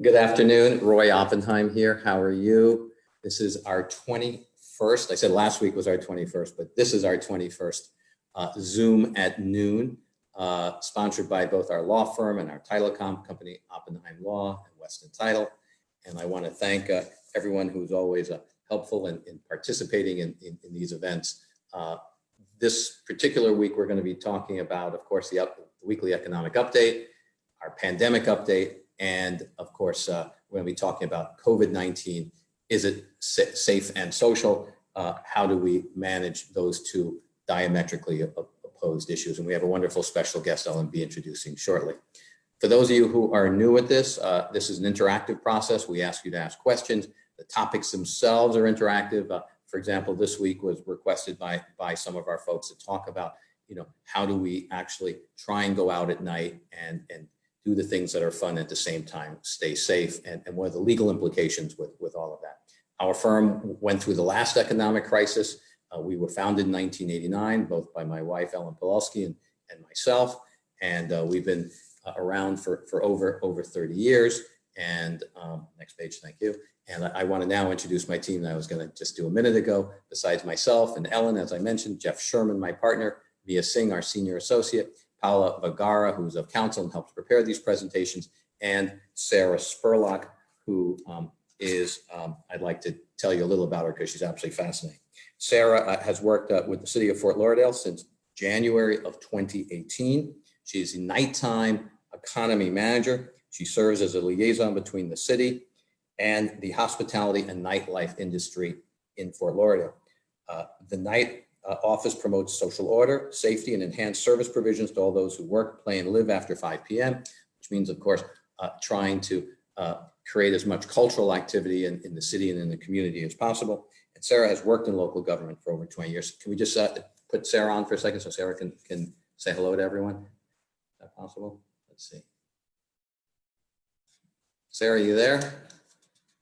Good afternoon, Roy Oppenheim here. How are you? This is our 21st, I said last week was our 21st, but this is our 21st uh, Zoom at noon, uh, sponsored by both our law firm and our telecom company, Oppenheim Law and Weston Title. And I want to thank uh, everyone who's always uh, helpful in, in participating in, in, in, these events. Uh, this particular week, we're going to be talking about, of course, the, up, the weekly economic update, our pandemic update, and of course, uh, we're going to be talking about COVID-19. Is it sa safe and social? Uh, how do we manage those two diametrically opposed issues? And we have a wonderful special guest I'll be introducing shortly. For those of you who are new at this, uh, this is an interactive process. We ask you to ask questions. The topics themselves are interactive. Uh, for example, this week was requested by, by some of our folks to talk about, you know, how do we actually try and go out at night and, and do the things that are fun at the same time, stay safe, and, and what are the legal implications with, with all of that. Our firm went through the last economic crisis. Uh, we were founded in 1989, both by my wife, Ellen Pawlowski, and, and myself. And uh, we've been uh, around for, for over, over 30 years. And um, next page, thank you. And I, I want to now introduce my team that I was going to just do a minute ago. Besides myself and Ellen, as I mentioned, Jeff Sherman, my partner, Via Singh, our senior associate, Paula Vagara, who's of counsel and helps prepare these presentations, and Sarah Spurlock, who um, is, um, I'd like to tell you a little about her because she's absolutely fascinating. Sarah uh, has worked uh, with the city of Fort Lauderdale since January of 2018. She's a nighttime economy manager. She serves as a liaison between the city and the hospitality and nightlife industry in Fort Lauderdale. Uh, the night uh, office promotes social order, safety, and enhanced service provisions to all those who work, play, and live after 5 p.m., which means, of course, uh, trying to uh, create as much cultural activity in, in, the city and in the community as possible. And Sarah has worked in local government for over 20 years. Can we just uh, put Sarah on for a second so Sarah can, can say hello to everyone? Is that possible? Let's see. Sarah, are you there?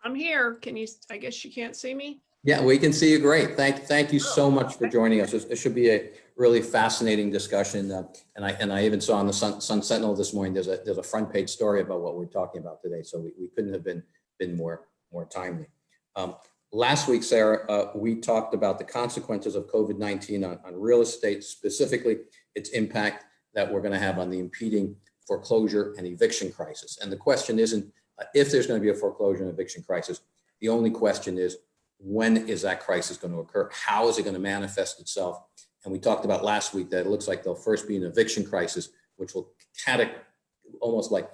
I'm here. Can you, I guess you can't see me? Yeah, we can see you great. Thank, thank you so much for joining us. It should be a really fascinating discussion. Uh, and I and I even saw on the Sun, Sun Sentinel this morning, there's a there's a front page story about what we're talking about today. So we, we couldn't have been been more more timely. Um, last week, Sarah, uh, we talked about the consequences of COVID-19 on, on real estate, specifically its impact that we're going to have on the impeding foreclosure and eviction crisis. And the question isn't uh, if there's going to be a foreclosure and eviction crisis. The only question is when is that crisis going to occur? How is it going to manifest itself? And we talked about last week that it looks like there'll first be an eviction crisis, which will almost like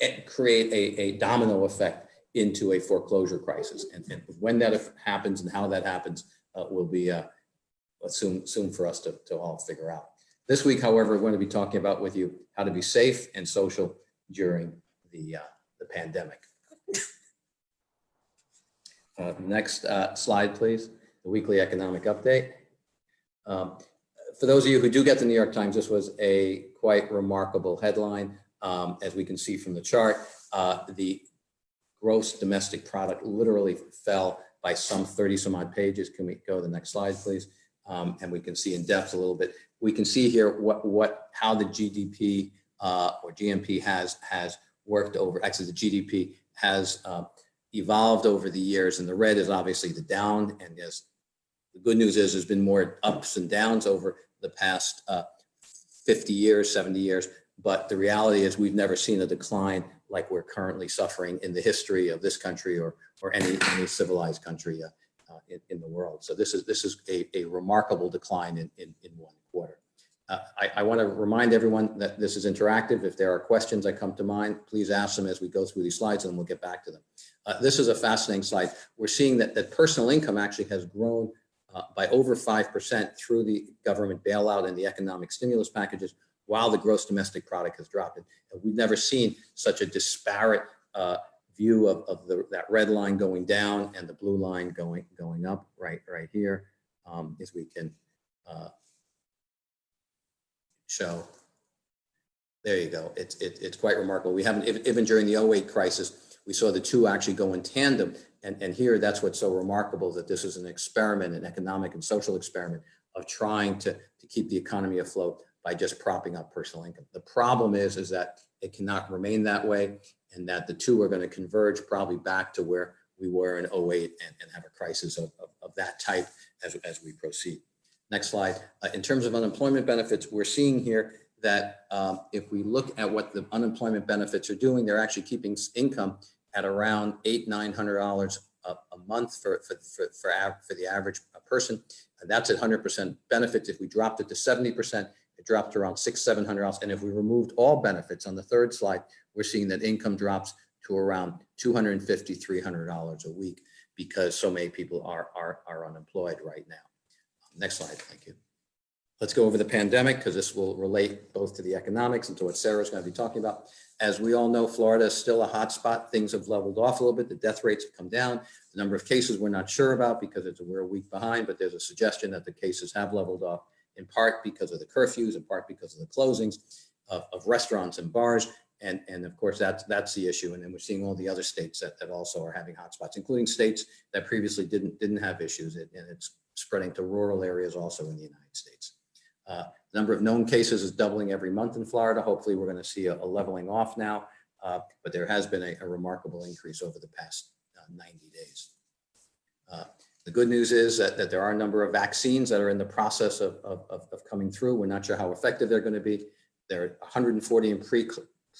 eh, create a, a domino effect into a foreclosure crisis. And, and when that happens and how that happens uh, will be uh, soon, soon for us to, to all figure out. This week, however, we're going to be talking about with you how to be safe and social during the, uh, the pandemic. Uh, next uh, slide, please. The weekly economic update. Um, for those of you who do get the New York Times, this was a quite remarkable headline. Um, as we can see from the chart, uh, the gross domestic product literally fell by some 30 some odd pages. Can we go to the next slide, please? Um, and we can see in depth a little bit. We can see here what, what how the GDP uh, or GMP has, has worked over, actually the GDP has uh, evolved over the years and the red is obviously the down and yes, the good news is there's been more ups and downs over the past uh, 50 years, 70 years, but the reality is we've never seen a decline like we're currently suffering in the history of this country or, or any, any civilized country uh, uh, in, in, the world. So this is, this is a, a remarkable decline in, in, in one quarter. Uh, I, I want to remind everyone that this is interactive. If there are questions that come to mind, please ask them as we go through these slides and we'll get back to them. Uh, this is a fascinating slide. We're seeing that, that personal income actually has grown uh, by over 5% through the government bailout and the economic stimulus packages, while the gross domestic product has dropped. And we've never seen such a disparate uh, view of, of the, that red line going down and the blue line going, going up right, right here, um, as we can uh, show. There you go. It's, it, it's quite remarkable. We haven't, even during the 08 crisis, we saw the two actually go in tandem. And, and here, that's what's so remarkable that this is an experiment, an economic and social experiment of trying to, to keep the economy afloat by just propping up personal income. The problem is, is that it cannot remain that way. and that the two are going to converge probably back to where we were in 08 and, and have a crisis of, of, of that type as, as we proceed. Next slide. Uh, in terms of unemployment benefits, we're seeing here that um, if we look at what the unemployment benefits are doing, they're actually keeping income at around eight, nine hundred dollars a, month for, for, for, for, for the average uh, person. And that's at hundred percent benefits. If we dropped it to seventy percent, it dropped around six, seven hundred dollars. And if we removed all benefits on the third slide, we're seeing that income drops to around two hundred and fifty, three hundred dollars a week because so many people are, are, are unemployed right now. Next slide, thank you. Let's go over the pandemic because this will relate both to the economics and to what Sarah's going to be talking about. As we all know, Florida is still a hot spot. Things have leveled off a little bit. The death rates have come down. The number of cases we're not sure about because it's, we're a week behind, but there's a suggestion that the cases have leveled off in part because of the curfews, in part because of the closings of, of restaurants and bars. And, and of course, that's, that's the issue. And then we're seeing all the other states that, that also are having hotspots, including states that previously didn't, didn't have issues. And and it's spreading to rural areas also in the United States. Uh, Number of known cases is doubling every month in Florida. Hopefully, we're going to see a a leveling off now, uh, but there has been a a remarkable increase over the past uh, 90 days. Uh, The good news is that, that there are a number of vaccines that are in the process of, of, of coming through. We're not sure how effective they're going to be. There are 140 in pre,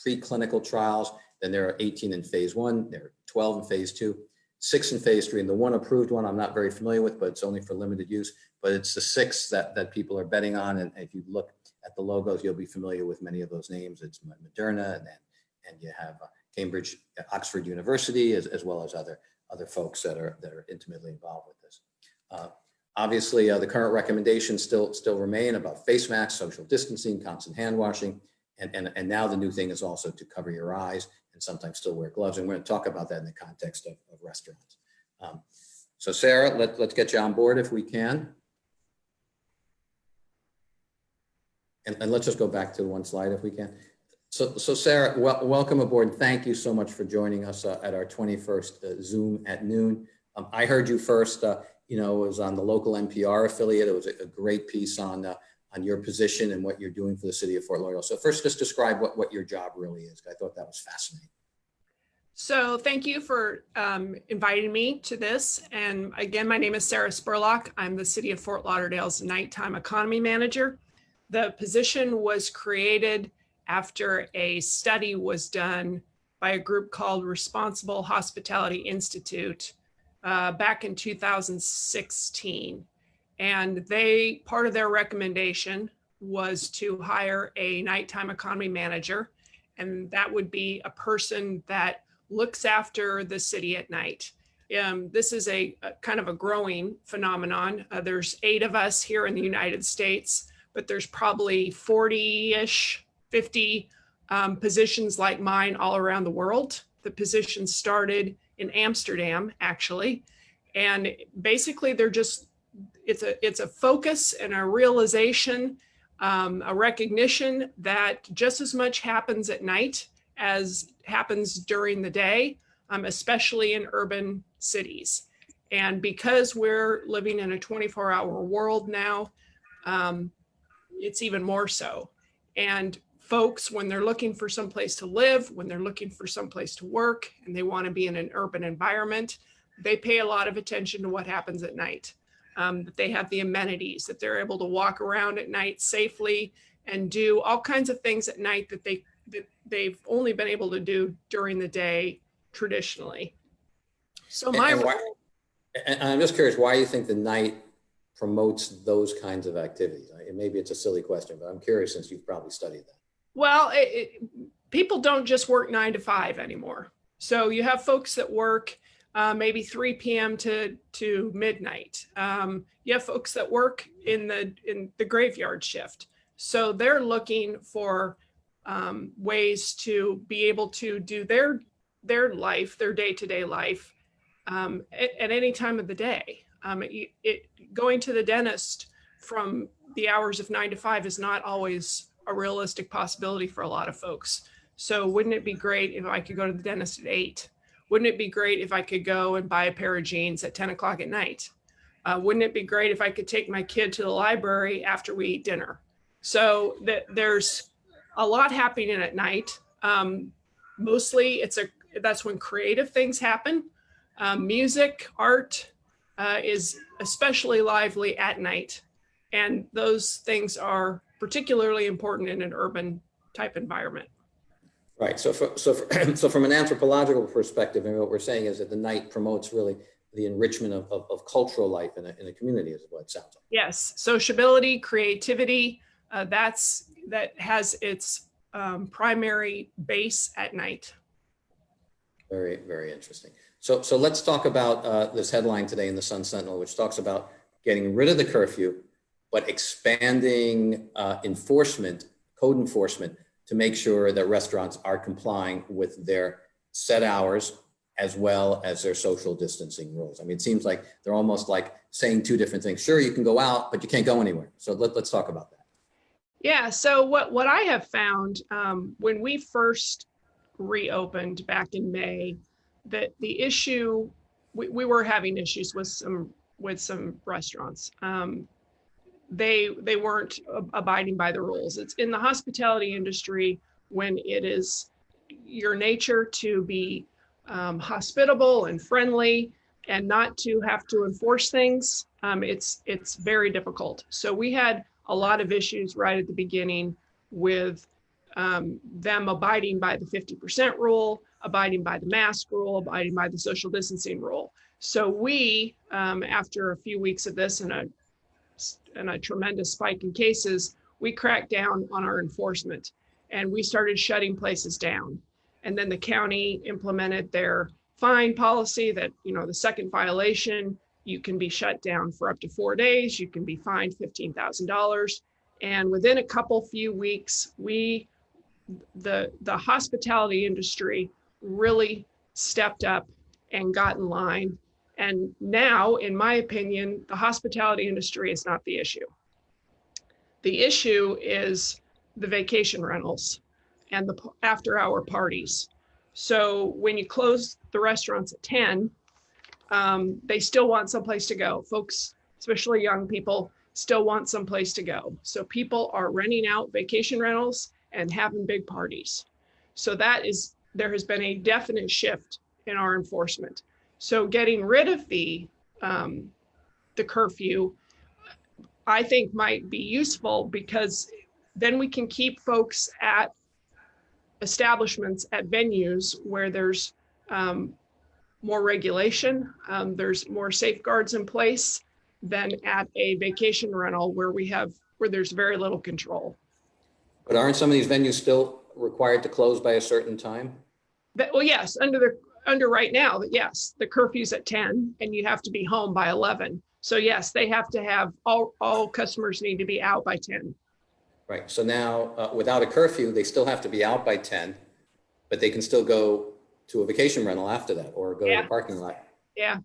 preclinical trials, then there are 18 in phase one, there are 12 in phase two, six in phase three, and the one approved one I'm not very familiar with, but it's only for limited use. But it's the six that, that people are betting on, and if you look at the logos, you'll be familiar with many of those names. It's Moderna, and then, and you have uh, Cambridge, uh, Oxford University, as, as well as other, other folks that are, that are intimately involved with this. Uh, Obviously, uh, the current recommendations still, still remain about face masks, social distancing, constant hand washing, and, and, and now the new thing is also to cover your eyes and sometimes still wear gloves. And we're going to talk about that in the context of, of restaurants. Um, so Sarah, let, let's get you on board if we can. And, and let's just go back to one slide if we can. So, so Sarah, wel- welcome aboard. Thank you so much for joining us uh, at our 21st uh, Zoom at noon. Um, I heard you first, uh, you know, it was on the local NPR affiliate. It was a, a great piece on, uh, on your position and what you're doing for the city of Fort Lauderdale. So first, just describe what, what your job really is. I thought that was fascinating. So thank you for um, inviting me to this. And again, my name is Sarah Spurlock. I'm the City of Fort Lauderdale's Nighttime Economy Manager. The position was created after a study was done by a group called Responsible Hospitality Institute uh, back in 2016. And they, part of their recommendation was to hire a nighttime economy manager. And that would be a person that looks after the city at night. Um, this is a, a kind of a growing phenomenon. Uh, there's eight of us here in the United States, but there's probably 40-ish, 50 um, positions like mine all around the world. The position started in Amsterdam, actually. And basically they're just, it's a, it's a focus and a realization, um, a recognition that just as much happens at night as happens during the day, um, especially in urban cities. And because we're living in a 24 hour world now, um, it's even more so. And folks, when they're looking for someplace to live, when they're looking for someplace to work, and they want to be in an urban environment, they pay a lot of attention to what happens at night. Um, that they have the amenities, that they're able to walk around at night safely and do all kinds of things at night that they that they've only been able to do during the day traditionally. So my and why- And I'm just curious why you think the night promotes those kinds of activities. And maybe it's a silly question, but I'm curious since you've probably studied that. Well, it, it, people don't just work nine to five anymore. So you have folks that work uh, maybe 3 p.m. to to midnight. Um, you have folks that work in the in the graveyard shift. So they're looking for um, ways to be able to do their their life, their day to day life, um, at, at any time of the day. Um, it, it going to the dentist from the hours of nine to five is not always a realistic possibility for a lot of folks. So wouldn't it be great if I could go to the dentist at eight? Wouldn't it be great if I could go and buy a pair of jeans at 10 o'clock at night? Uh, wouldn't it be great if I could take my kid to the library after we eat dinner? So that there's a lot happening at night. Um, mostly it's a that's when creative things happen. Um, music, art uh, is especially lively at night, and those things are particularly important in an urban type environment. Right. So, for, so, for, so from an anthropological perspective, and what we're saying is that the night promotes really the enrichment of, of, of cultural life in a, in a community, is what it sounds like. Yes, sociability, creativity, uh, that's that has its um, primary base at night. Very, very interesting. So, so let's talk about uh, this headline today in the Sun Sentinel, which talks about getting rid of the curfew, but expanding uh, enforcement, code enforcement, to make sure that restaurants are complying with their set hours as well as their social distancing rules. I mean, it seems like they're almost like saying two different things. Sure, you can go out, but you can't go anywhere. So let, let's talk about that. Yeah, so what, what I have found um, when we first reopened back in May, that the issue, we, we were having issues with some with some restaurants. Um, they they weren't abiding by the rules. It's in the hospitality industry when it is your nature to be um, hospitable and friendly and not to have to enforce things. Um, it's it's very difficult. So we had a lot of issues right at the beginning with um, them abiding by the 50% rule, abiding by the mask rule, abiding by the social distancing rule. So we, um, after a few weeks of this and a, and a tremendous spike in cases, we cracked down on our enforcement and we started shutting places down. And then the county implemented their fine policy that, you know, the second violation, you can be shut down for up to four days. You can be fined $15,000. And within a couple few weeks, we, the, the hospitality industry really stepped up and got in line. And now, in my opinion, the hospitality industry is not the issue. The issue is the vacation rentals and the after hour parties. So when you close the restaurants at 10, um, they still want someplace to go. Folks, especially young people, still want someplace to go. So people are renting out vacation rentals and having big parties. So that is, there has been a definite shift in our enforcement. So getting rid of the, um, the curfew, I think might be useful because then we can keep folks at establishments at venues where there's um, more regulation, um, there's more safeguards in place than at a vacation rental where we have where there's very little control. But aren't some of these venues still required to close by a certain time? Well, yes, under the under right now, that yes, the curfew's at 10 and you have to be home by 11. So yes, they have to have all all customers need to be out by 10. Right. So now uh, without a curfew, they still have to be out by 10, but they can still go to a vacation rental after that or go Yeah. to the parking lot. Yeah.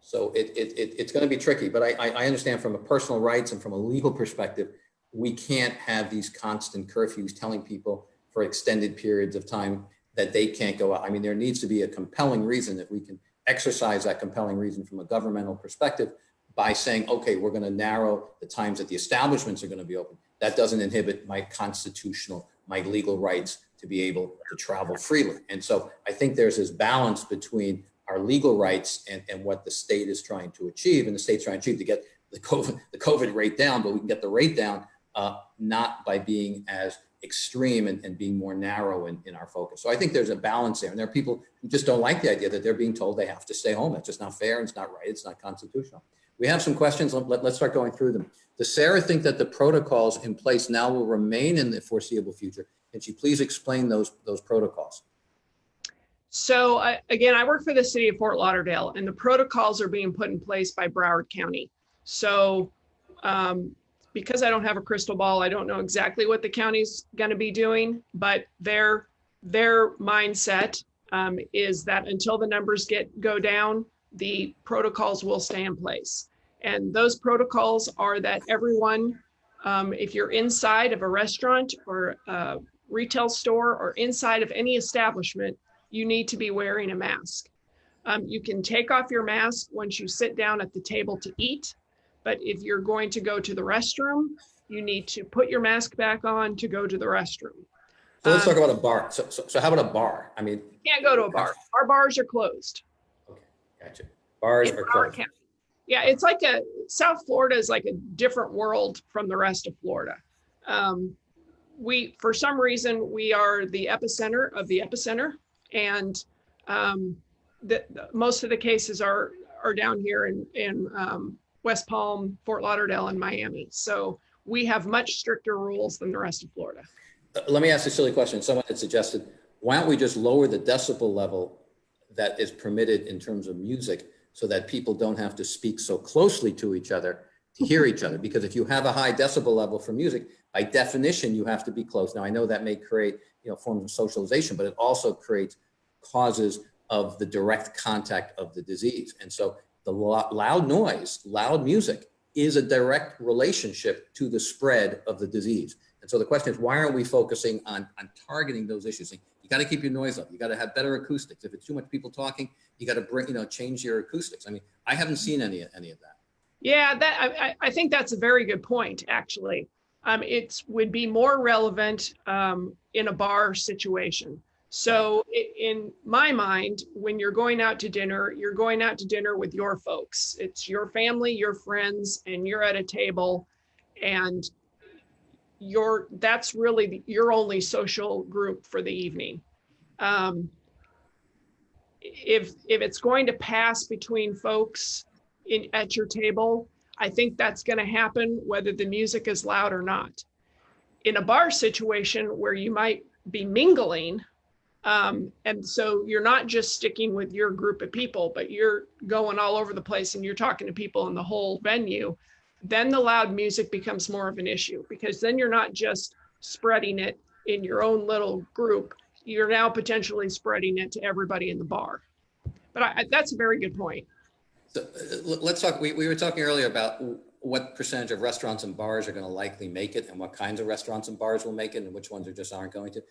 So it, it, it, it's going to be tricky, but I, I, I understand from a personal rights and from a legal perspective, we can't have these constant curfews telling people for extended periods of time that they can't go out. I mean, there needs to be a compelling reason that we can exercise that compelling reason from a governmental perspective by saying, okay, we're going to narrow the times that the establishments are going to be open. That doesn't inhibit my constitutional, my legal rights to be able to travel freely. And so I think there's this balance between our legal rights and, and what the state is trying to achieve. And the state's trying to achieve to get the COVID, the COVID rate down, but we can get the rate down uh, not by being as extreme and, and being more narrow in, in our focus. So I think there's a balance there. And there are people who just don't like the idea that they're being told they have to stay home. It's just not fair. And it's not right. It's not constitutional. We have some questions. Let, us start going through them. Does Sarah think that the protocols in place now will remain in the foreseeable future? Can she please explain those, those protocols? So uh, again, I work for the city of Fort Lauderdale and the protocols are being put in place by Broward County. So um, because I don't have a crystal ball, I don't know exactly what the county's going to be doing, but their their mindset um, is that until the numbers get go down, the protocols will stay in place. And those protocols are that everyone, um, if you're inside of a restaurant or a retail store or inside of any establishment, you need to be wearing a mask. Um, you can take off your mask once you sit down at the table to eat, but if you're going to go to the restroom, you need to put your mask back on to go to the restroom. So let's Um, talk about a bar. So, so, so how about a bar? I mean, you Can't go to a bar. Our bars are closed. Okay, gotcha. Bars in are closed. County. Yeah, it's like a, South Florida is like a different world from the rest of Florida. Um, we, for some reason, we are the epicenter of the epicenter. And um, the, the- most of the cases are, are down here in, in um, West Palm, Fort Lauderdale and Miami. So we have much stricter rules than the rest of Florida. Uh, Let me ask a silly question. Someone had suggested, why don't we just lower the decibel level that is permitted in terms of music so that people don't have to speak so closely to each other to hear each other? Because if you have a high decibel level for music, by definition, you have to be close. Now, I know that may create, you know, forms of socialization, but it also creates causes of the direct contact of the disease. And so the loud noise, loud music is a direct relationship to the spread of the disease. And so the question is, why aren't we focusing on, on targeting those issues? You got to keep your noise up. You got to have better acoustics. If it's too much people talking, you got to bring, you know, change your acoustics. I mean, I haven't seen any, any of that. Yeah, that I, I think that's a very good point, actually. Um, it would be more relevant um, in a bar situation. So in my mind, when you're going out to dinner, you're going out to dinner with your folks. It's your family, your friends, and you're at a table and you're, that's really the- your only social group for the evening. Um, if, if it's going to pass between folks in, at your table, I think that's going to happen whether the music is loud or not. In a bar situation where you might be mingling, um, and so you're not just sticking with your group of people, but you're going all over the place and you're talking to people in the whole venue, then the loud music becomes more of an issue because then you're not just spreading it in your own little group, you're now potentially spreading it to everybody in the bar. But I, I- that's a very good point. So uh, let's talk, we, we were talking earlier about what percentage of restaurants and bars are going to likely make it and what kinds of restaurants and bars will make it and which ones are just aren't going to.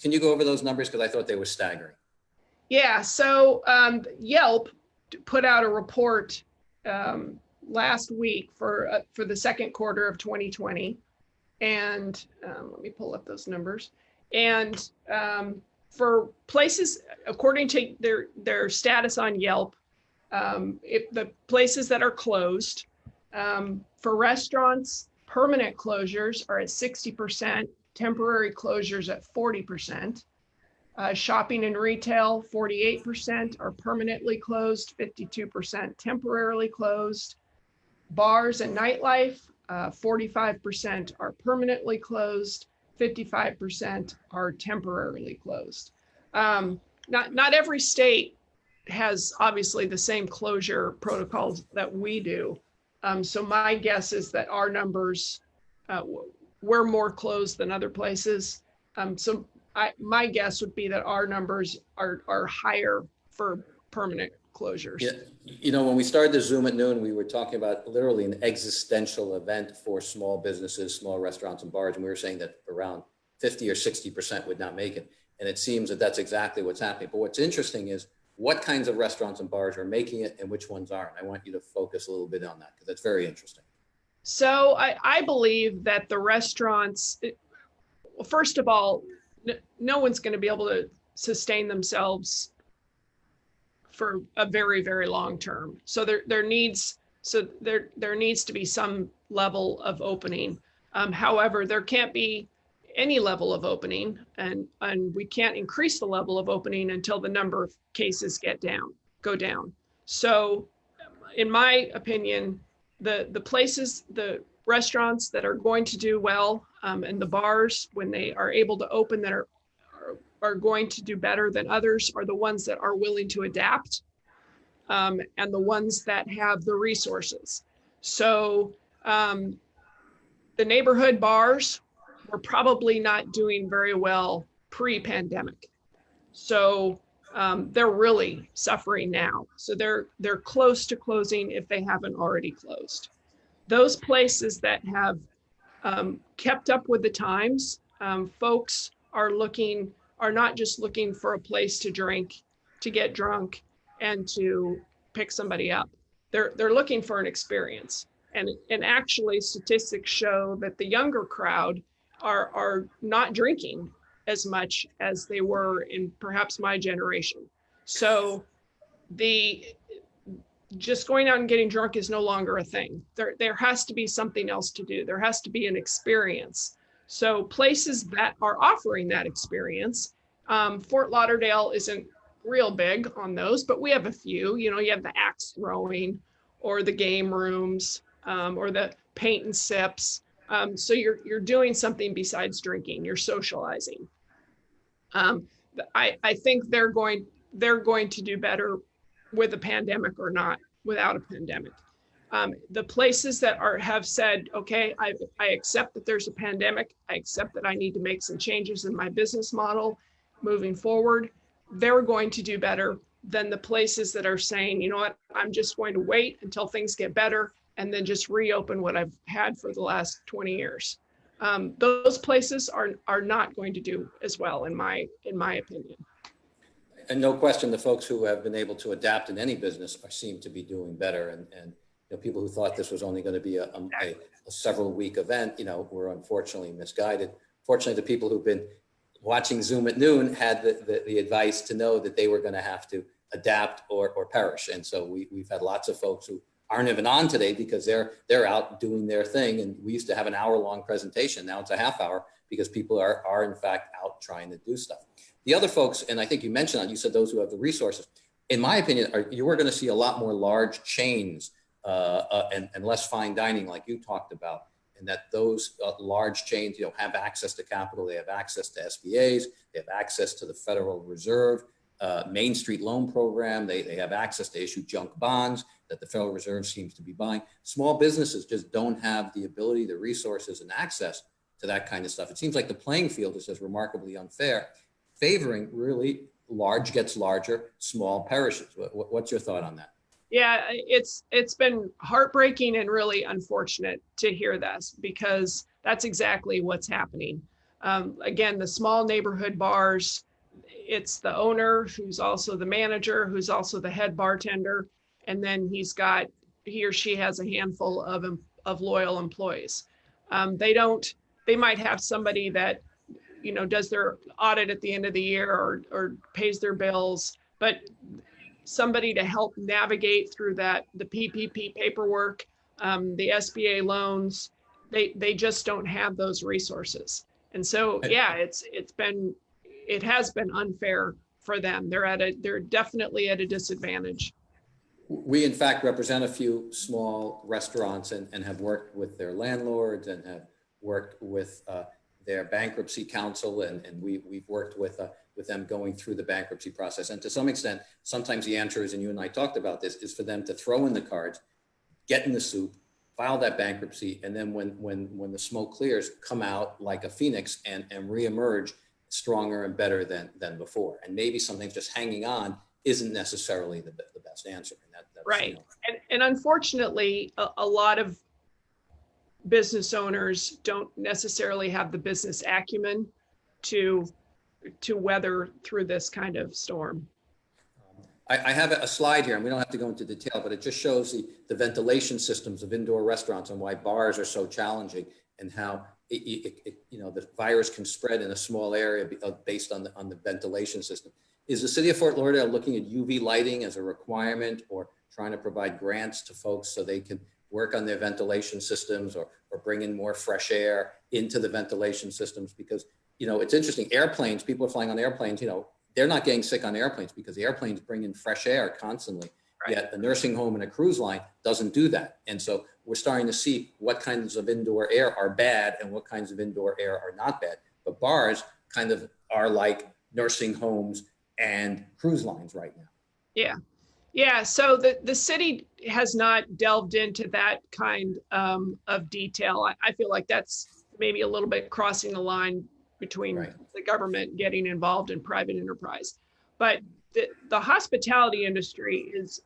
Can you go over those numbers? Because I thought they were staggering. Yeah, so um, Yelp put out a report um, last week for uh, for the second quarter of 2020, and um, let me pull up those numbers. And um, for places, according to their their status on Yelp, um, if the places that are closed um, for restaurants, permanent closures are at 60%, temporary closures at 40%. Uh, shopping and retail, 48% are permanently closed, 52% temporarily closed. Bars and nightlife, uh, 45% are permanently closed, 55% are temporarily closed. Um, not, not every state has obviously the same closure protocols that we do. Um, so my guess is that our numbers, uh, we're more closed than other places. Um, so I, my guess would be that our numbers are, are higher for permanent closures. Yeah, you know, when we started the Zoom at noon, we were talking about literally an existential event for small businesses, small restaurants and bars. And we were saying that around 50 or 60% would not make it. And it seems that that's exactly what's happening. But what's interesting is what kinds of restaurants and bars are making it and which ones aren't. I want you to focus a little bit on that because that's very interesting. So I, I believe that the restaurants, it- first of all, no one's going to be able to sustain themselves for a very, very long term. So there, there needs, so there, there needs to be some level of opening. Um, however, there can't be any level of opening and, and we can't increase the level of opening until the number of cases get down, go down. So in my opinion, the the places the restaurants that are going to do well um, and the bars when they are able to open that are, are are going to do better than others are the ones that are willing to adapt um, and the ones that have the resources so um, the neighborhood bars were probably not doing very well pre-pandemic so um, they're really suffering now. So they're they're close to closing if they haven't already closed. Those places that have um, kept up with the times, um, folks are looking are not just looking for a place to drink, to get drunk, and to pick somebody up. They're they're looking for an experience. And and actually, statistics show that the younger crowd are are not drinking as much as they were in perhaps my generation. So the just going out and getting drunk is no longer a thing. There, there has to be something else to do. There has to be an experience. So places that are offering that experience, um, Fort Lauderdale isn't real big on those, but we have a few. You know, you have the axe throwing, or the game rooms, um, or the paint and sips. Um, so you're you're doing something besides drinking. You're socializing. Um, I I think they're going they're going to do better with a pandemic or not without a pandemic. Um, the places that are have said, okay, I, I accept that there's a pandemic. I accept that I need to make some changes in my business model moving forward. They're going to do better than the places that are saying, you know what, I'm just going to wait until things get better and then just reopen what I've had for the last 20 years. Um, those places are are not going to do as well, in my in my opinion. And no question, the folks who have been able to adapt in any business are seem to be doing better. And, and you know, people who thought this was only going to be a, a, a several week event, you know, were unfortunately misguided. Fortunately, the people who've been watching Zoom at noon had the, the, the advice to know that they were going to have to adapt or, or perish. And so we, we've had lots of folks who aren't even on today because they're they're out doing their thing. And we used to have an hour long presentation. Now it's a half hour because people are, are in fact out trying to do stuff. The other folks, and I think you mentioned that, you said those who have the resources, in my opinion, are, you are going to see a lot more large chains uh, uh, and, and less fine dining like you talked about. And that those uh, large chains, you know, have access to capital, they have access to SBAs, they have access to the Federal Reserve, uh, Main Street Loan Program, they, they have access to issue junk bonds that the Federal Reserve seems to be buying. Small businesses just don't have the ability, the resources and access to that kind of stuff. It seems like the playing field is just remarkably unfair favoring really large gets larger, small perishes. What's your thought on that? Yeah, it's it's been heartbreaking and really unfortunate to hear this because that's exactly what's happening. Um, again, the small neighborhood bars, it's the owner who's also the manager, who's also the head bartender, and then he's got he or she has a handful of of loyal employees. Um, they don't. They might have somebody that you know, does their audit at the end of the year or, or pays their bills, but somebody to help navigate through that, the PPP paperwork, um, the SBA loans, they, they just don't have those resources. And so, yeah, it's, it's been, it has been unfair for them. They're at a, they're definitely at a disadvantage. We in fact represent a few small restaurants and, and have worked with their landlords and have worked with uh, their bankruptcy counsel and, and we, we've worked with, uh, with them going through the bankruptcy process. And to some extent, sometimes the answer is, and you and I talked about this, is for them to throw in the cards, get in the soup, file that bankruptcy, and then when, when, when the smoke clears, come out like a phoenix and, and reemerge stronger and better than, than before. And maybe something's just hanging on isn't necessarily the, the best answer. And that, right. You know, and, and unfortunately, a, a lot of business owners don't necessarily have the business acumen to to weather through this kind of storm. I, I have a slide here, and we don't have to go into detail, but it just shows the, the ventilation systems of indoor restaurants and why bars are so challenging and how it, it, it, you know the virus can spread in a small area uh, based on the on the ventilation system. Is the city of Fort Lauderdale looking at UV lighting as a requirement or trying to provide grants to folks so they can work on their ventilation systems or, or bring in more fresh air into the ventilation systems because, you know, it's interesting. Airplanes, people are flying on airplanes, you know, they're not getting sick on airplanes because the airplanes bring in fresh air constantly. Right. Yet a nursing home and a cruise line doesn't do that. And so we're starting to see what kinds of indoor air are bad and what kinds of indoor air are not bad. But bars kind of are like nursing homes and cruise lines right now. Yeah, yeah, so the, the city has not delved into that kind um, of detail. I, I, feel like that's maybe a little bit crossing the line between right. the government getting involved in private enterprise. But the, the hospitality industry is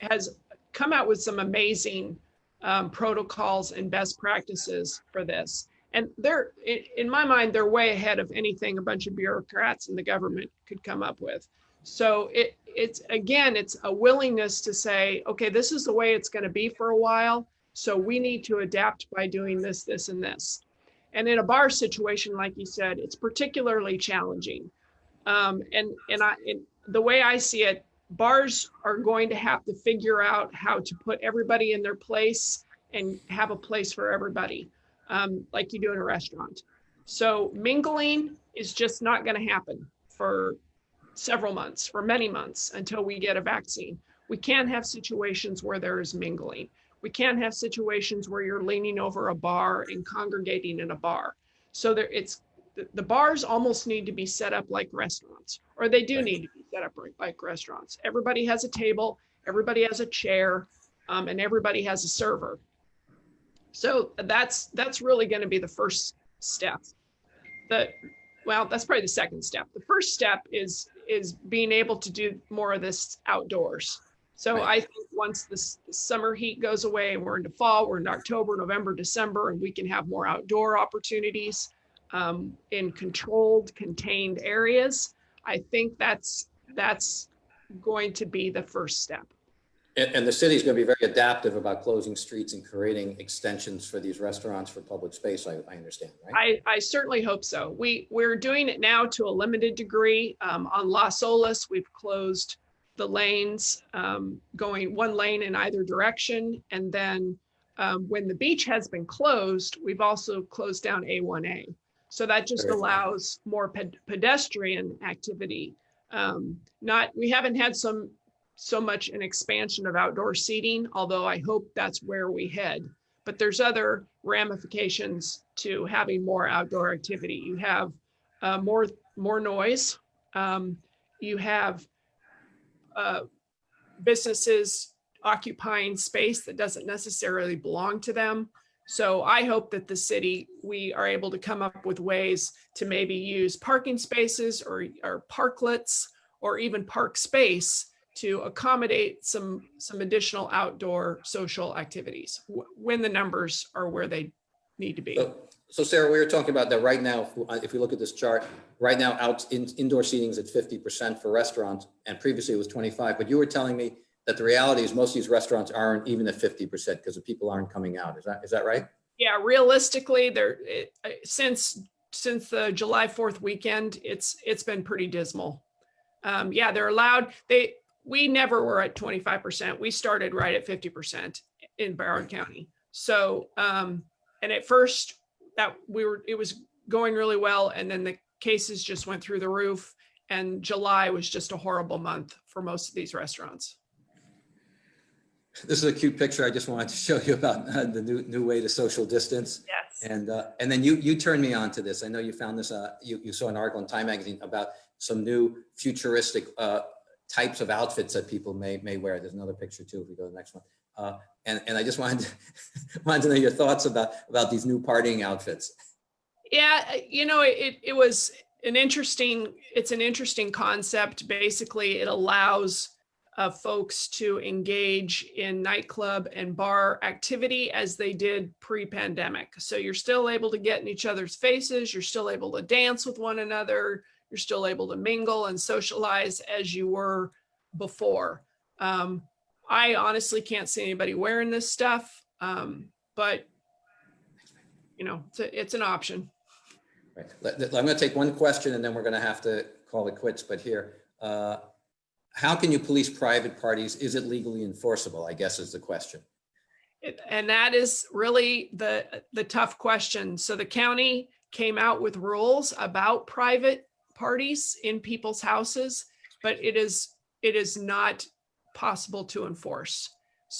has come out with some amazing um, protocols and best practices for this. And they're, in my mind, they're way ahead of anything a bunch of bureaucrats in the government could come up with. So it it's again, it's a willingness to say, okay, this is the way it's going to be for a while. So we need to adapt by doing this, this, and this. And in a bar situation, like you said, it's particularly challenging. Um, and and I and the way I see it, bars are going to have to figure out how to put everybody in their place and have a place for everybody, um, like you do in a restaurant. So mingling is just not going to happen for several months, for many months until we get a vaccine. We can't have situations where there is mingling. We can't have situations where you're leaning over a bar and congregating in a bar. So there, it's the, the bars almost need to be set up like restaurants, or they do Right. need to be set up like- like restaurants. Everybody has a table, everybody has a chair, um, and everybody has a server. So that's that's really going to be the first step. The well, that's probably the second step. The first step is is being able to do more of this outdoors. So Right. I think once this summer heat goes away and we're into fall, we're in October, November, December, and we can have more outdoor opportunities um, in controlled, contained areas. I think that's that's going to be the first step. And, and the is going to be very adaptive about closing streets and creating extensions for these restaurants for public space, I, I understand, right? I, I certainly hope so. We, we're doing it now to a limited degree. Um, on Las Olas, we've closed the lanes, um, going one lane in either direction. And then um, when the beach has been closed, we've also closed down A1A. So that just Very allows more ped- pedestrian activity. Um, not, we haven't had some, so much an expansion of outdoor seating, although I hope that's where we head but there's other ramifications to having more outdoor activity. You have uh, more more noise. Um, you have uh, businesses occupying space that doesn't necessarily belong to them. So I hope that the city we are able to come up with ways to maybe use parking spaces or or parklets or even park space to accommodate some some additional outdoor social activities when the numbers are where they need to be. So, so Sarah, we were talking about that right now, if we- look at this chart, right now out in, indoor seating is at fifty percent for restaurants and previously it was twenty-five, but you were telling me that the reality is most of these restaurants aren't even at fifty percent because the people aren't coming out. Is that, is that right? Yeah, realistically, there uh, since since the July Fourth weekend, it's it's been pretty dismal. Um, yeah, they're allowed. They we never were at twenty five percent. We started right at fifty percent in Broward County. So um, and at first that we were it was going really well, and then the cases just went through the roof. And July was just a horrible month for most of these restaurants. This is a cute picture I just wanted to show you about uh, the new, new way to social distance. Yes. And, uh, and then you, you turned me on to this. I know you found this, uh, you, you saw an article in Time Magazine about some new futuristic, uh, types of outfits that people may, may wear. There's another picture too, if we go to the next one. Uh, and, and I just wanted, to- wanted to know your thoughts about, about these new partying outfits. Yeah, uh, you know, it it was an interesting. It's an interesting concept. Basically, it allows uh, folks to engage in nightclub and bar activity as they did pre-pandemic. So you're still able to get in each other's faces. You're still able to dance with one another. You're still able to mingle and socialize as you were before. Um, I honestly can't see anybody wearing this stuff, um, but you know, it's, a, it's an option. Right. I'm going to take one question and then we're going to have to call it quits. But here, uh, how can you police private parties? Is it legally enforceable? I guess is the question. It- And that is really the, the tough question. So the county came out with rules about private parties in people's houses, but it is, it is not possible to enforce.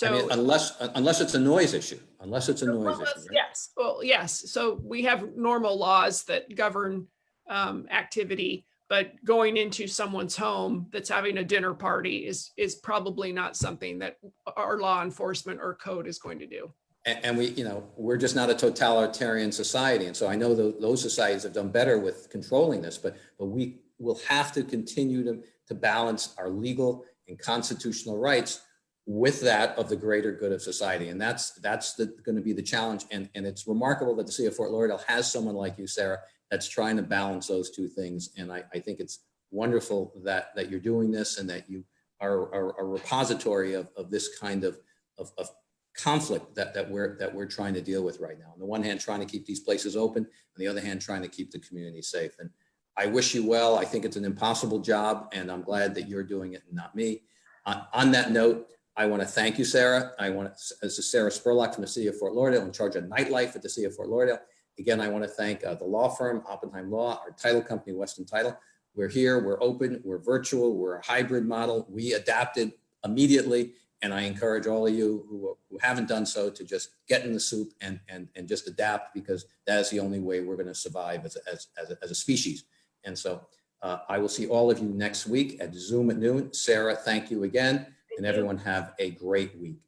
I mean, So. unless, unless it's a noise issue, unless it's a noise that's- issue. right? Yes, well, yes. So we have normal laws that govern um, activity, but going into someone's home that's having a dinner party is, is probably not something that our law enforcement or code is going to do. And, we, you know, we're just not a totalitarian society. And so I know tho- those societies have done better with controlling this, but, but we will have to continue to, to balance our legal and constitutional rights with that of the greater good of society. And that's, that's the, going to be the challenge. And, and it's remarkable that the city of Fort Lauderdale has someone like you, Sarah, that's trying to balance those two things. And I, I think it's wonderful that, that you're doing this and that you are, are a repository of, of this kind of, of, of conflict that, that we're, that we're trying to deal with right now. On the one hand, trying to keep these places open, on the other hand, trying to keep the community safe. And I wish you well. I think it's an impossible job and I'm glad that you're doing it and not me. On, on that note, I want to thank you, Sarah. I want to, this is Sarah Spurlock from the city of Fort Lauderdale in charge of nightlife at the city of Fort Lauderdale. Again, I want to thank uh, the law firm, Oppenheim Law, our title company, Weston Title. We're here, we're open, we're virtual, we're a hybrid model. We adapted immediately. And I encourage all of you who, who haven't done so to just get in the soup and, and, and just adapt because that is the only way we're going to survive as, a- as, as, a, as a species. And so uh, I will see all of you next week at Zoom at noon. Sarah, thank you again. And Thank you. everyone have a great week.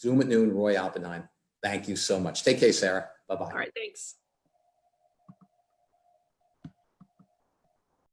Zoom at noon, Roy Oppenheim. Thank you so much. Take care, Sarah. Bye-bye. All right, thanks.